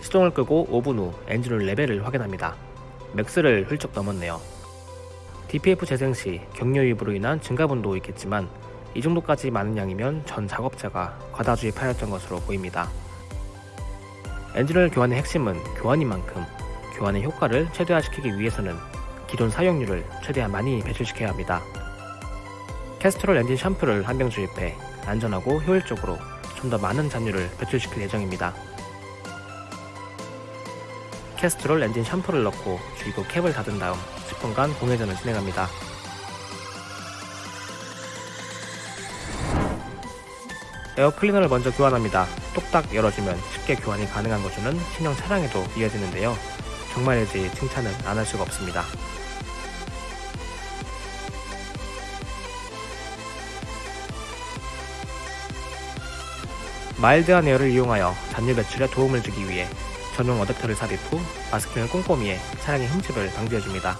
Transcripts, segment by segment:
시동을 끄고 5분 후 엔진오일 레벨을 확인합니다. MAX를 훌쩍 넘었네요. DPF 재생 시 경유 유입으로 인한 증가분도 있겠지만 이 정도까지 많은 양이면 전 작업자가 과다주입 파였던 것으로 보입니다. 엔진오일 교환의 핵심은 교환인 만큼 교환의 효과를 최대화시키기 위해서는 기존 사용유를 최대한 많이 배출시켜야 합니다. Castrol 엔진 샴푸를 한 병 주입해 안전하고 효율적으로 좀 더 많은 잔유를 배출시킬 예정입니다. Castrol 엔진 샴푸를 넣고 주입구 캡을 닫은 다음 10분간 공회전을 진행합니다. 에어 클리너를 먼저 교환합니다. 똑딱 열어주면 쉽게 교환이 가능한 구조는 신형 차량에도 이어지는데요. 정말이지 칭찬은 안 할 수가 없습니다. 마일드한 에어를 이용하여 잔유 배출에 도움을 주기 위해 전용 어댑터를 삽입 후 마스킹을 꼼꼼히 해 차량의 흠집을 방지해줍니다.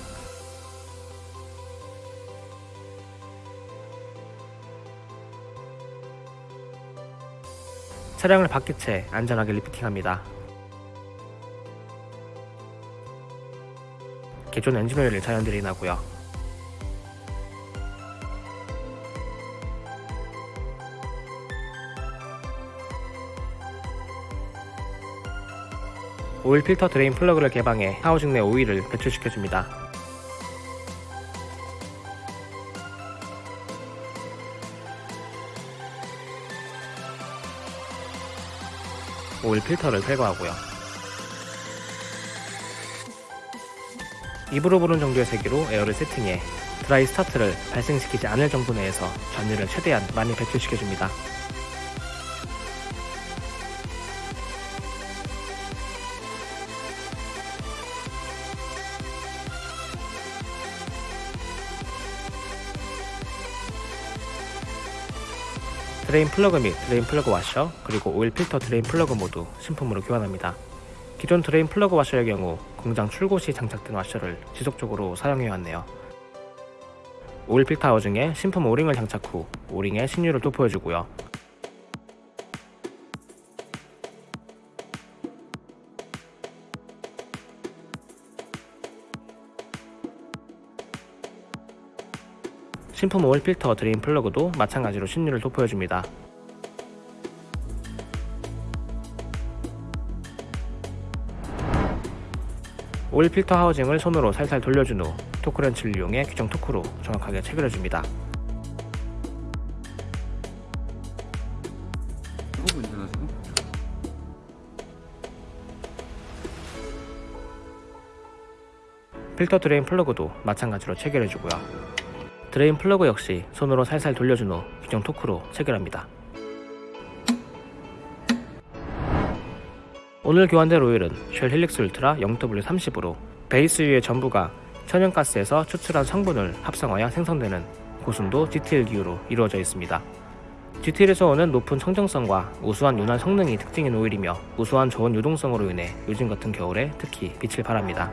차량을 바퀴 채 안전하게 리프팅합니다. 기존 엔진오일을 자연 드린하고요. 오일 필터 drain plug를 개방해 housing 내 오일을 배출시켜줍니다. 오일 필터를 탈거하고요. 입으로 부는 정도의 세기로 air를 세팅해 dry start를 발생시키지 않을 정도 내에서 잔유를 최대한 많이 배출시켜줍니다. drain plug 및 drain plug 와셔 그리고 오일 필터 drain plug 모두 신품으로 교환합니다. 기존 drain plug 와셔의 경우 공장 출고 시 장착된 와셔를 지속적으로 사용해 왔네요. 오일 필터 housing에 신품 오링을 장착 후 오링에 신유를 도포해주고요. 신품 오일 필터 드레인 플러그도 마찬가지로 신유를 도포해줍니다. 오일 필터 하우징을 손으로 살살 돌려준 후 토크렌치를 이용해 규정 토크로 정확하게 체결해줍니다. 운전하시고? 필터 드레인 플러그도 마찬가지로 체결해주고요. 드레인 플러그 역시 손으로 살살 돌려준 후 규정 토크로 체결합니다. 오늘 교환될 오일은 Shell Helix Ultra 0W30으로 베이스유의 전부가 천연가스에서 추출한 성분을 합성하여 생성되는 고순도 GTL 기유로 이루어져 있습니다. GTL에서 오는 높은 청정성과 우수한 윤활 성능이 특징인 오일이며 우수한 저온 유동성으로 인해 요즘 같은 겨울에 특히 빛을 발합니다.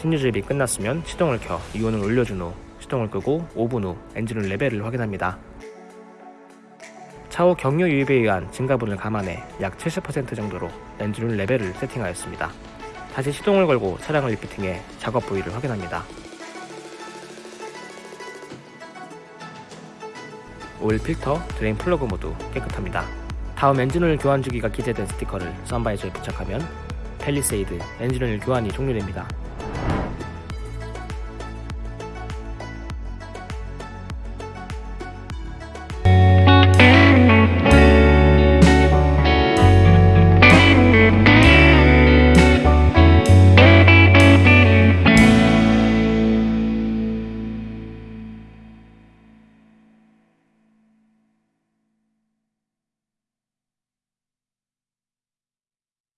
신유주입이 끝났으면 시동을 켜 유온을 올려준 후 시동을 끄고 5분 후 엔진오일 레벨을 확인합니다. 차후 경유 유입에 의한 증가분을 감안해 약 70% 정도로 엔진오일 레벨을 세팅하였습니다. 다시 시동을 걸고 차량을 리프팅해 작업 부위를 확인합니다. 오일 필터, 드레인 플러그 모두 깨끗합니다. 다음 엔진오일 교환 주기가 기재된 스티커를 썬바이저에 부착하면 펠리세이드 엔진오일 교환이 종료됩니다.